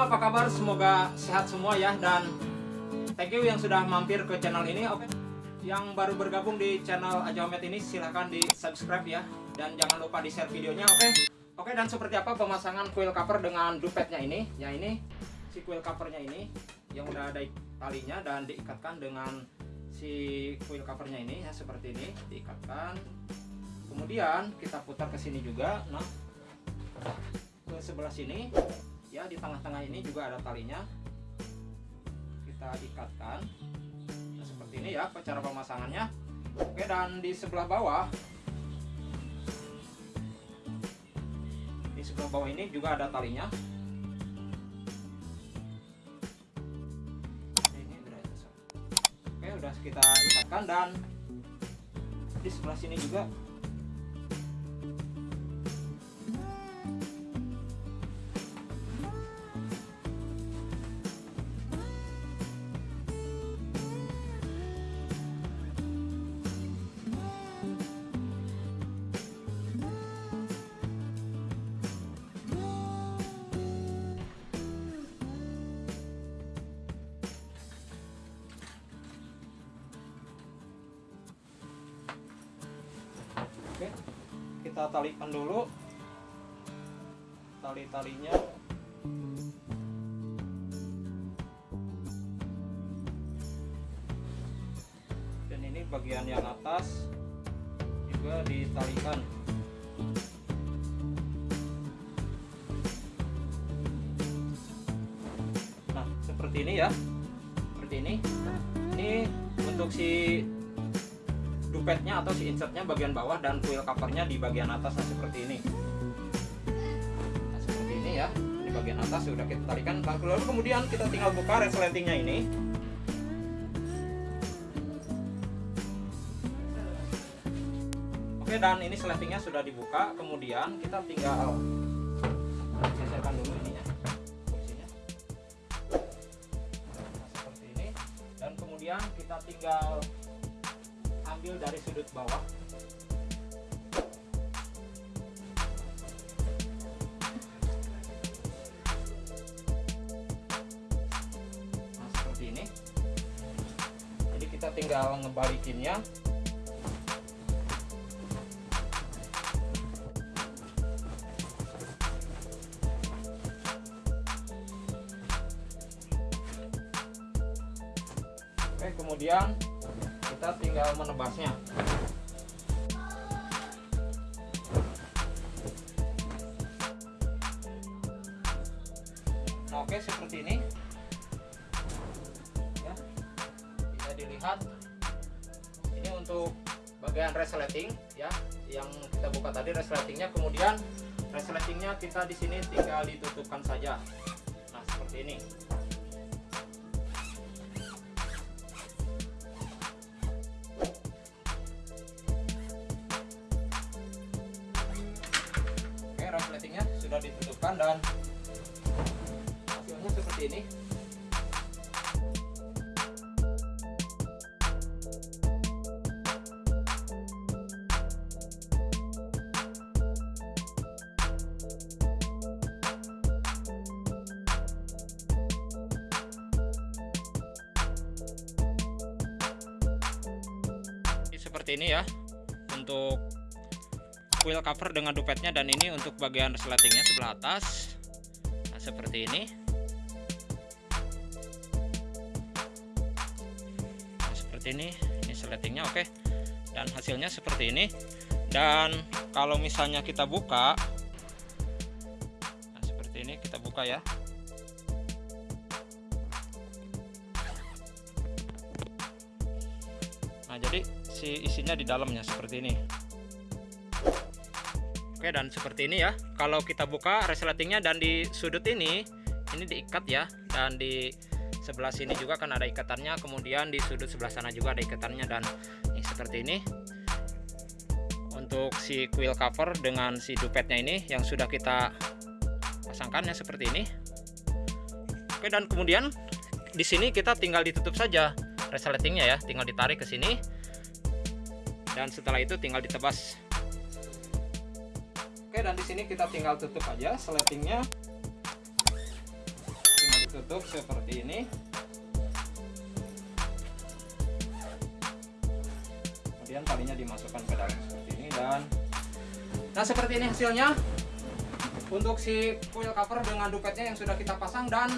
apa kabar? Semoga sehat semua ya dan thank you yang sudah mampir ke channel ini. Oke. Yang baru bergabung di channel Ajaomet ini silahkan di subscribe ya dan jangan lupa di share videonya. Oke. Oke dan seperti apa pemasangan kuil cover dengan dupetnya ini? Ya ini si kuil covernya ini yang udah ada talinya dan diikatkan dengan si kuil covernya ini ya seperti ini diikatkan. Kemudian kita putar ke sini juga. Nah ke sebelah sini ya di tengah-tengah ini juga ada talinya. Kita ikatkan. Nah, seperti ini ya cara pemasangannya. Oke dan di sebelah bawah. Di sebelah bawah ini juga ada talinya. Oke udah kita ikatkan dan di sebelah sini juga Oke, kita talikan dulu tali-talinya. Dan ini bagian yang atas juga ditalikan. Nah, seperti ini ya. Seperti ini. Ini untuk si dupetnya atau si insertnya bagian bawah dan kuil covernya di bagian atas nah, seperti ini. Nah, seperti ini ya di bagian atas sudah kita tarikan. Lalu kemudian kita tinggal buka resletingnya ini. Oke dan ini sletingnya sudah dibuka. Kemudian kita tinggal geserkan dulu ininya posisinya nah, seperti ini. Dan kemudian kita tinggal ambil dari sudut bawah. Nah seperti ini. Jadi kita tinggal ngebalikinnya. Oke kemudian kita tinggal menebasnya. Nah oke seperti ini. Ya bisa dilihat. Ini untuk bagian resleting ya. Yang kita buka tadi resletingnya. Kemudian resletingnya kita di sini tinggal ditutupkan saja. Nah seperti ini sudah ditutupkan dan hasilnya seperti ini. Seperti ini ya untuk wheel cover dengan dupetnya dan ini untuk bagian resletingnya sebelah atas. Nah, seperti ini. Nah, seperti ini. Ini resletingnya oke. Dan hasilnya seperti ini. Dan kalau misalnya kita buka nah seperti ini kita buka ya. Nah jadi si isinya di dalamnya seperti ini Oke dan seperti ini ya. Kalau kita buka resletingnya dan di sudut ini ini diikat ya. Dan di sebelah sini juga kan ada ikatannya. Kemudian di sudut sebelah sana juga ada ikatannya. Dan ini seperti ini. Untuk si quill cover dengan si dupetnya ini yang sudah kita pasangkan ya seperti ini. Oke dan kemudian di sini kita tinggal ditutup saja resletingnya ya. Tinggal ditarik ke sini. Dan setelah itu tinggal ditebas Oke dan di sini kita tinggal tutup aja sletingnya. Ditutup seperti ini. Kemudian talinya dimasukkan ke dalam seperti ini dan nah seperti ini hasilnya. Untuk si foil cover dengan dupetnya yang sudah kita pasang dan